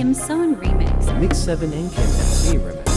Kim Son remix. Mix 7 and Kim FC remix.